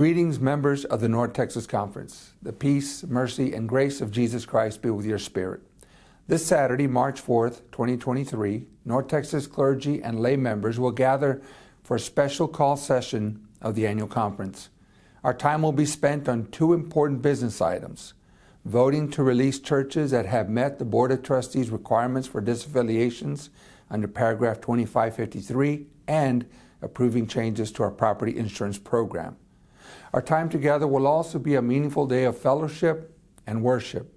Greetings, members of the North Texas Conference. The peace, mercy, and grace of Jesus Christ be with your spirit. This Saturday, March 4th, 2023, North Texas clergy and lay members will gather for a special call session of the annual conference. Our time will be spent on two important business items voting to release churches that have met the Board of Trustees requirements for disaffiliations under paragraph 2553 and approving changes to our property insurance program. Our time together will also be a meaningful day of fellowship and worship.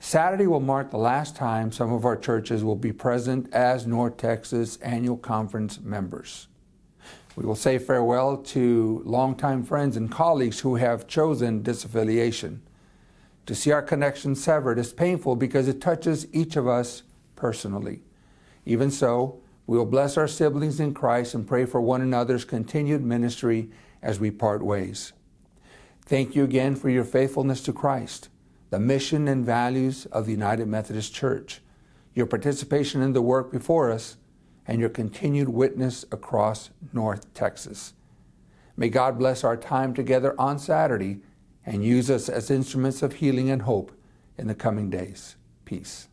Saturday will mark the last time some of our churches will be present as North Texas Annual Conference members. We will say farewell to longtime friends and colleagues who have chosen disaffiliation. To see our connection severed is painful because it touches each of us personally. Even so, we will bless our siblings in Christ and pray for one another's continued ministry as we part ways. Thank you again for your faithfulness to Christ, the mission and values of the United Methodist Church, your participation in the work before us, and your continued witness across North Texas. May God bless our time together on Saturday and use us as instruments of healing and hope in the coming days. Peace.